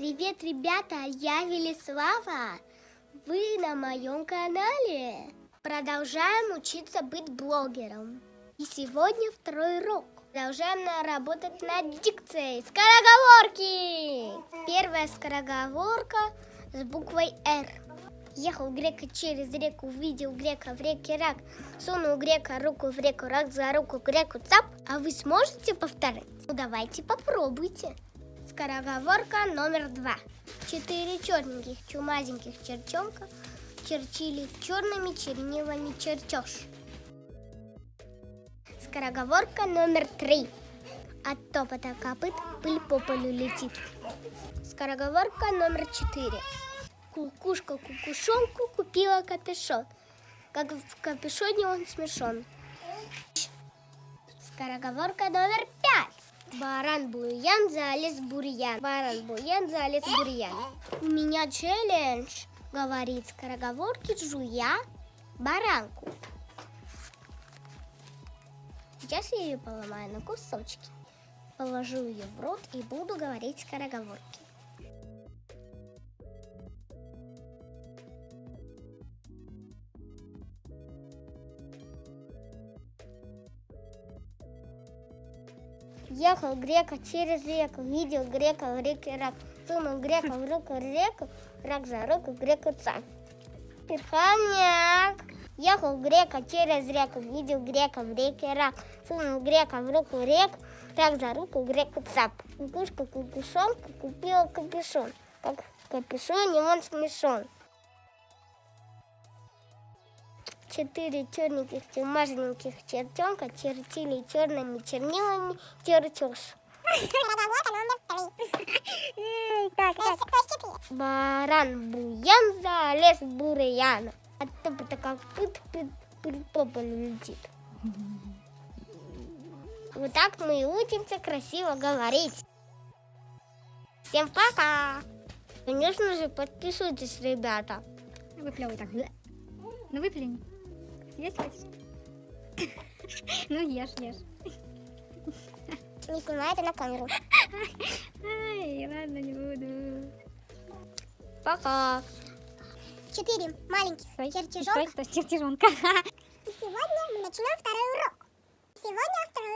Привет, ребята, я Велислава. Вы на моем канале. Продолжаем учиться быть блогером. И сегодня второй урок. Продолжаем работать над дикцией. Скороговорки! Первая скороговорка с буквой «Р». Ехал грека через реку, увидел грека в реке рак. Сунул грека руку в реку, рак за руку греку цап. А вы сможете повторить? Ну давайте попробуйте. Скороговорка номер два. Четыре черненьких чумазеньких черчонка черчили черными чернилами чертеж. Скороговорка номер три. От топота копыт пыль по полю летит. Скороговорка номер четыре. Кукушка кукушонку купила капюшон. Как в капюшоне он смешон. Скороговорка номер пять. Баран Буян залез бурьян. Баран Буян залез бурьян. У меня челлендж, говорит скороговорки, жуя баранку. Сейчас я ее поломаю на кусочки. Положу ее в рот и буду говорить скороговорки. Ехал грека через реку, видел грека в реке рак. Сунул грека в руку реку, рак за руку греку цап. Перхамняк. Ехал грека через реку, видел грека в реке рак. Сунул грека в руку реку, рак за руку греку цап. Кукушка кукушонка купила капюшон. Как в капюшоне он смешон. Четыре черненьких чумазеньких чертенка чертили черными чернилами чертеж. Баран буян залез в бурьян. А то как пыт пыт пыль по полю летит. Вот так мы и учимся красиво говорить. Всем пока! Конечно же, подписывайтесь, ребята. Выплевывай так. Ну выплюнь. Есть хочешь? Ну ешь, ешь. Не снимай это на камеру. Ай, ладно, не буду. Пока. Четыре маленьких Стой, чертежонка. стой, стой, чертежонка. И сегодня мы начинаем второй урок. Сегодня второй